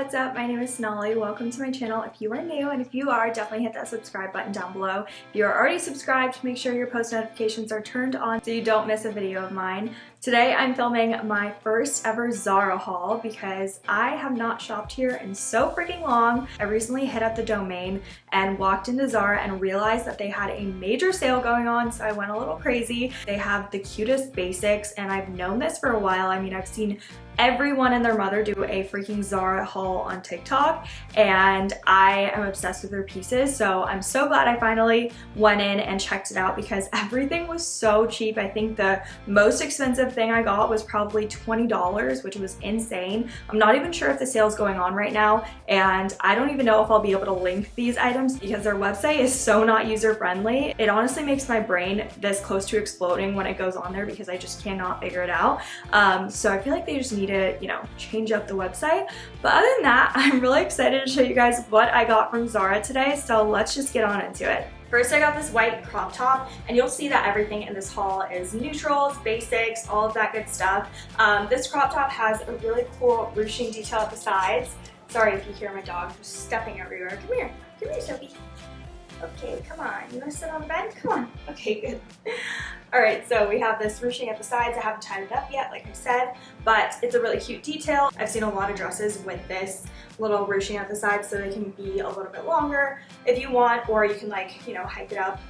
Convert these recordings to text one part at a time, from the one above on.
what's up? My name is Sonali. Welcome to my channel if you are new and if you are, definitely hit that subscribe button down below. If you are already subscribed, make sure your post notifications are turned on so you don't miss a video of mine. Today I'm filming my first ever Zara haul because I have not shopped here in so freaking long. I recently hit up the domain and walked into Zara and realized that they had a major sale going on so I went a little crazy. They have the cutest basics and I've known this for a while. I mean I've seen everyone and their mother do a freaking Zara haul on TikTok and I am obsessed with their pieces so I'm so glad I finally went in and checked it out because everything was so cheap. I think the most expensive thing I got was probably $20 which was insane. I'm not even sure if the sale is going on right now and I don't even know if I'll be able to link these items because their website is so not user friendly. It honestly makes my brain this close to exploding when it goes on there because I just cannot figure it out. Um, so I feel like they just need to, you know, change up the website. But other than that, I'm really excited to show you guys what I got from Zara today. So let's just get on into it. First, I got this white crop top, and you'll see that everything in this haul is neutrals, basics, all of that good stuff. Um, this crop top has a really cool ruching detail at the sides. Sorry if you hear my dog just stepping everywhere. Come here. Come here, Sophie. Okay, come on. You want to sit on the bed? Come on. Okay, good. All right, so we have this ruching at the sides. I haven't tied it up yet, like I said, but it's a really cute detail. I've seen a lot of dresses with this little ruching at the sides so they can be a little bit longer if you want, or you can like, you know, hike it up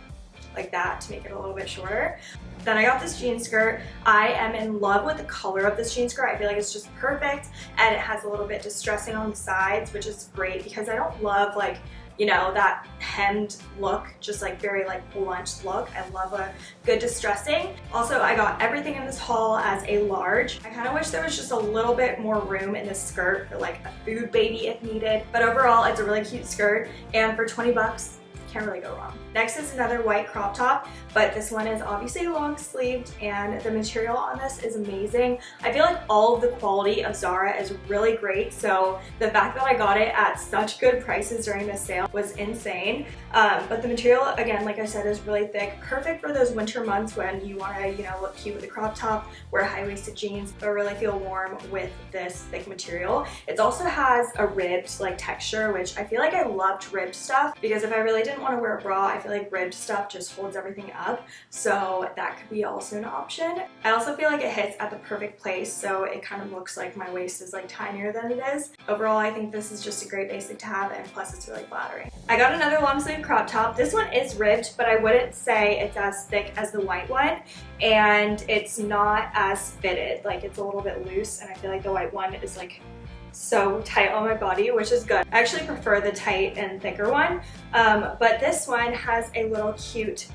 like that to make it a little bit shorter. Then I got this jean skirt. I am in love with the color of this jean skirt. I feel like it's just perfect and it has a little bit distressing on the sides, which is great because I don't love like you know, that hemmed look, just like very like blunt look. I love a good distressing. Also, I got everything in this haul as a large. I kind of wish there was just a little bit more room in this skirt for like a food baby if needed. But overall, it's a really cute skirt. And for 20 bucks, can't really go wrong. Next is another white crop top, but this one is obviously long sleeved and the material on this is amazing. I feel like all of the quality of Zara is really great, so the fact that I got it at such good prices during this sale was insane. Um, but the material, again, like I said, is really thick, perfect for those winter months when you want to, you know, look cute with a crop top, wear high-waisted jeans, but really feel warm with this thick material. It also has a ribbed like texture, which I feel like I loved ribbed stuff because if I really didn't want to wear a bra, I feel like ribbed stuff just holds everything up. So that could be also an option. I also feel like it hits at the perfect place. So it kind of looks like my waist is like tinier than it is. Overall, I think this is just a great basic to have and plus it's really flattering. I got another long sleeve crop top. This one is ribbed, but I wouldn't say it's as thick as the white one. And it's not as fitted. Like it's a little bit loose and I feel like the white one is like so tight on my body, which is good. I actually prefer the tight and thicker one, um, but this one has a little cute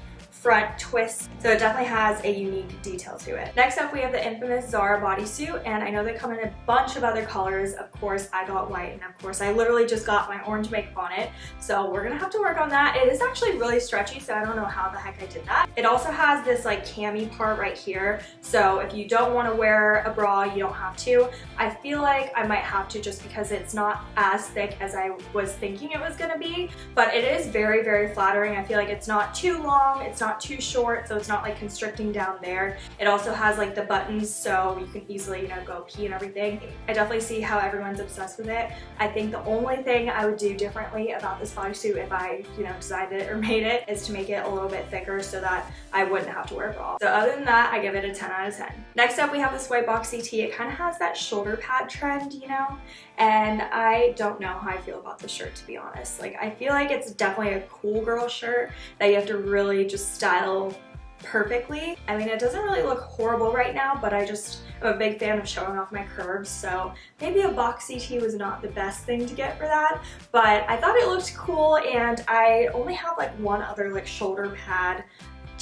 front twist. So it definitely has a unique detail to it. Next up, we have the infamous Zara bodysuit, and I know they come in a bunch of other colors. Of course, I got white, and of course, I literally just got my orange makeup on it. So we're gonna have to work on that. It is actually really stretchy, so I don't know how the heck I did that. It also has this like cami part right here. So if you don't wanna wear a bra, you don't have to. I feel like I might have to just because it's not as thick as I was thinking it was gonna be, but it is very, very flattering. I feel like it's not too long, it's not not too short so it's not like constricting down there. It also has like the buttons so you can easily, you know, go pee and everything. I definitely see how everyone's obsessed with it. I think the only thing I would do differently about this bodysuit if I, you know, designed it or made it is to make it a little bit thicker so that I wouldn't have to wear a bra. So other than that, I give it a 10 out of 10. Next up, we have this white boxy tee. It kind of has that shoulder pad trend, you know? And I don't know how I feel about this shirt, to be honest. Like, I feel like it's definitely a cool girl shirt that you have to really just style perfectly. I mean, it doesn't really look horrible right now, but I just am a big fan of showing off my curves, so maybe a boxy tee was not the best thing to get for that, but I thought it looked cool, and I only have like one other like shoulder pad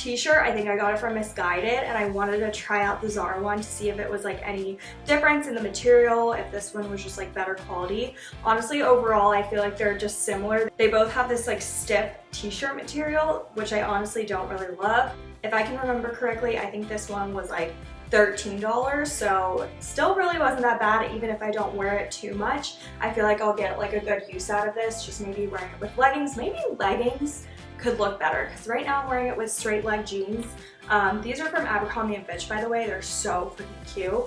t-shirt. I think I got it from Missguided and I wanted to try out the Zara one to see if it was like any difference in the material, if this one was just like better quality. Honestly, overall, I feel like they're just similar. They both have this like stiff t-shirt material, which I honestly don't really love. If I can remember correctly, I think this one was like $13 so still really wasn't that bad even if I don't wear it too much I feel like I'll get like a good use out of this just maybe wearing it with leggings maybe leggings could look better because right now I'm wearing it with straight leg jeans. Um, these are from Abercrombie & Fitch by the way. They're so freaking cute.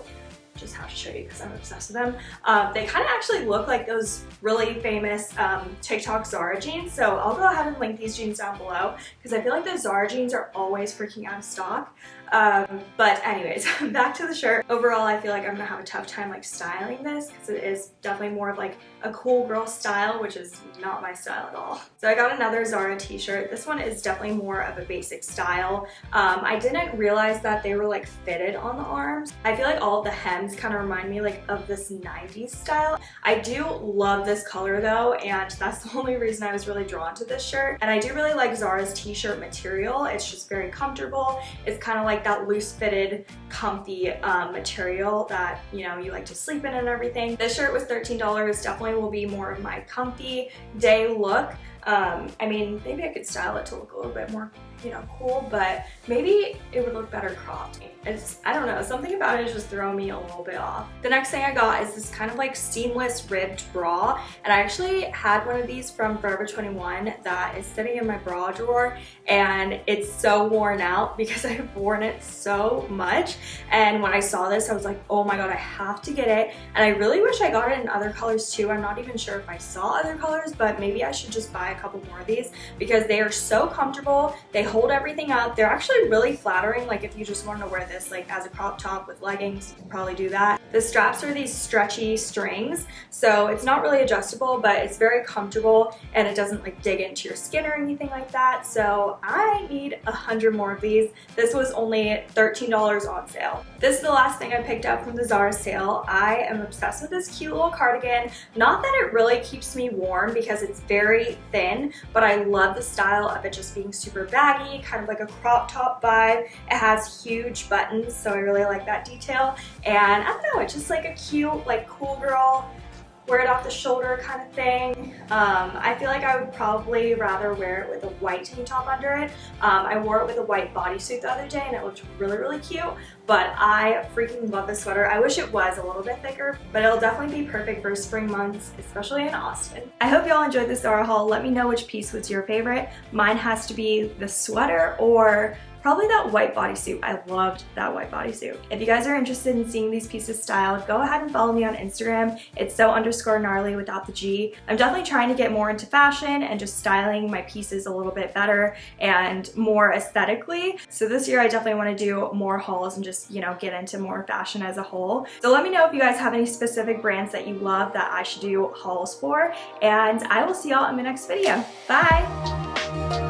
Just have to show you because I'm obsessed with them. Um, they kind of actually look like those really famous um, TikTok Zara jeans. So I'll go ahead and link these jeans down below because I feel like the Zara jeans are always freaking out of stock. Um, but anyways, back to the shirt. Overall, I feel like I'm gonna have a tough time like styling this because it is definitely more of like a cool girl style, which is not my style at all. So I got another Zara t-shirt. This one is definitely more of a basic style. Um, I didn't realize that they were like fitted on the arms. I feel like all the hems kind of remind me like of this 90s style. I do love this color though, and that's the only reason I was really drawn to this shirt. And I do really like Zara's t-shirt material. It's just very comfortable. It's kind of like that loose fitted, comfy um, material that, you know, you like to sleep in and everything. This shirt was $13, definitely will be more of my comfy day look. Um, I mean, maybe I could style it to look a little bit more you know, cool, but maybe it would look better cropped. It's, I don't know, something about it is just throwing me a little bit off. The next thing I got is this kind of like seamless ribbed bra, and I actually had one of these from Forever 21 that is sitting in my bra drawer, and it's so worn out because I've worn it so much, and when I saw this, I was like, oh my god, I have to get it, and I really wish I got it in other colors too. I'm not even sure if I saw other colors, but maybe I should just buy a couple more of these because they are so comfortable. They hold everything up. They're actually really flattering. Like if you just want to wear this like as a crop top with leggings, you can probably do that. The straps are these stretchy strings. So it's not really adjustable, but it's very comfortable and it doesn't like dig into your skin or anything like that. So I need a hundred more of these. This was only $13 on sale. This is the last thing I picked up from the Zara sale. I am obsessed with this cute little cardigan. Not that it really keeps me warm because it's very thin, but I love the style of it just being super baggy kind of like a crop top vibe. It has huge buttons, so I really like that detail. And I don't know, just like a cute, like cool girl wear it off the shoulder kind of thing. Um, I feel like I would probably rather wear it with a white tank top under it. Um, I wore it with a white bodysuit the other day and it looked really, really cute, but I freaking love this sweater. I wish it was a little bit thicker, but it'll definitely be perfect for spring months, especially in Austin. I hope y'all enjoyed this Zara haul. Let me know which piece was your favorite. Mine has to be the sweater or Probably that white bodysuit. I loved that white bodysuit. If you guys are interested in seeing these pieces styled, go ahead and follow me on Instagram. It's so underscore gnarly without the G. I'm definitely trying to get more into fashion and just styling my pieces a little bit better and more aesthetically. So this year I definitely want to do more hauls and just, you know, get into more fashion as a whole. So let me know if you guys have any specific brands that you love that I should do hauls for. And I will see y'all in my next video. Bye!